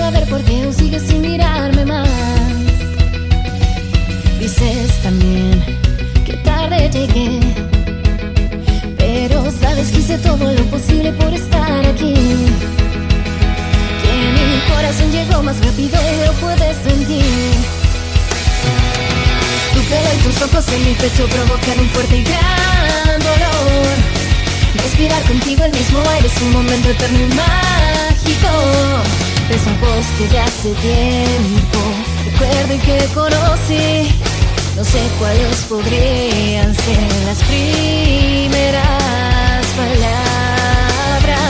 saber por qué aún sigues sin mirarme más. Dices también que tarde llegué, pero sabes que hice todo lo posible por estar aquí. Que mi corazón llegó más rápido y lo puedes sentir. Tu pelo y tus ojos en mi pecho provocan un fuerte y gran dolor. Respirar contigo el mismo aire es un momento eterno y más. Es un voz que de hace tiempo recuerdo y que conocí. No sé cuáles podrían ser las primeras palabras.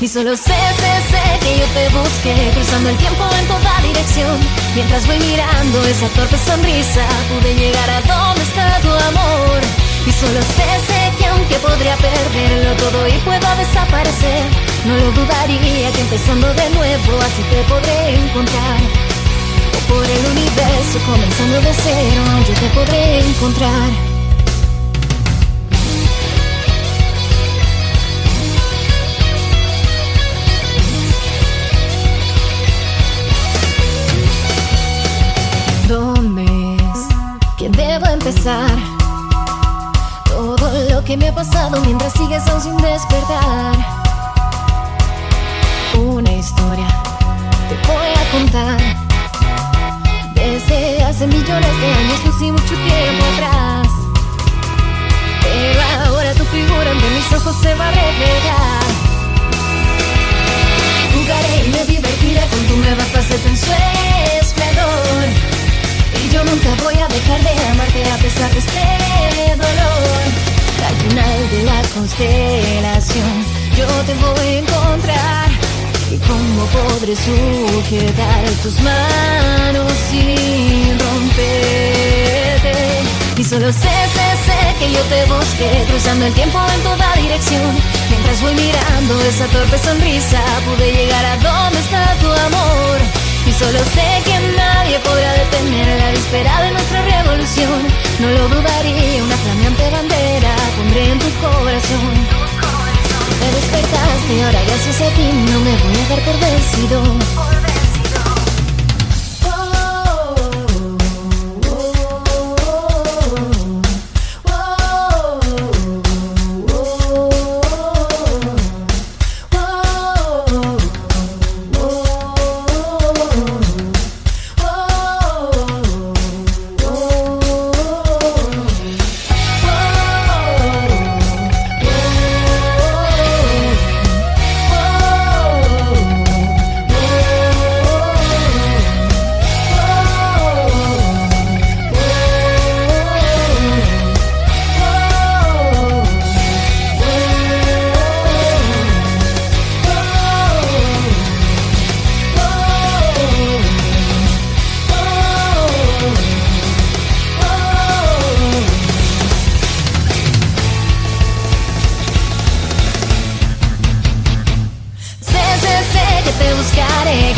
Y solo sé, sé, sé que yo te busqué, cruzando el tiempo en toda dirección. Mientras voy mirando esa torpe sonrisa, pude llegar a donde está tu amor. Y solo sé, sé que aunque podría perderlo todo y pueda desaparecer, no lo dudaría que empezando de nuevo así te podré encontrar. Por el universo comenzando de cero yo te podré encontrar. ¿Dónde es que debo empezar? Todo lo que me ha pasado mientras sigues aún sin despertar historia te voy a contar desde hace millones de años, no sé mucho tiempo atrás. Pero ahora tu figura ante mis ojos se va a revelar. Jugaré y me divertiré con tu nueva faceta en su esplendor. Y yo nunca voy a dejar de amarte a pesar de este dolor. Al final de la constelación, yo te voy a encontrar. ¿Y cómo podré sujetar tus manos sin romperte? Y solo sé, sé, sé que yo te busqué Cruzando el tiempo en toda dirección. Mientras voy mirando esa torpe sonrisa Pude llegar a donde está tu amor. Y solo sé que nadie podrá detener la víspera de nuestra revolución dar por vencido.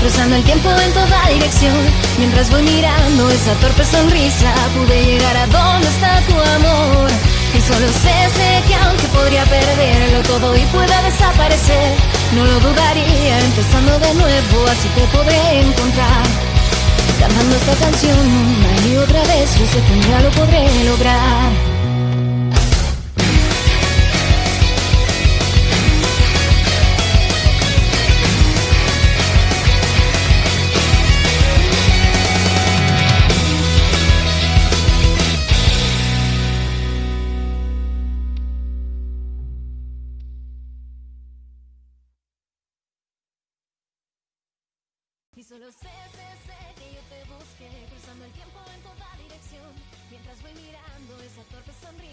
Cruzando el tiempo en toda dirección. Mientras voy mirando esa torpe sonrisa, pude llegar a donde está tu amor. Y solo sé, sé que aunque podría perderlo todo y pueda desaparecer, no lo dudaría empezando de nuevo, así te podré encontrar. Cantando esta canción una y otra vez, yo sé que un lo podré lograr. Solo sé, sé, sé que yo te busqué, cruzando el tiempo en toda dirección. Mientras voy mirando esa torpe sonrisa,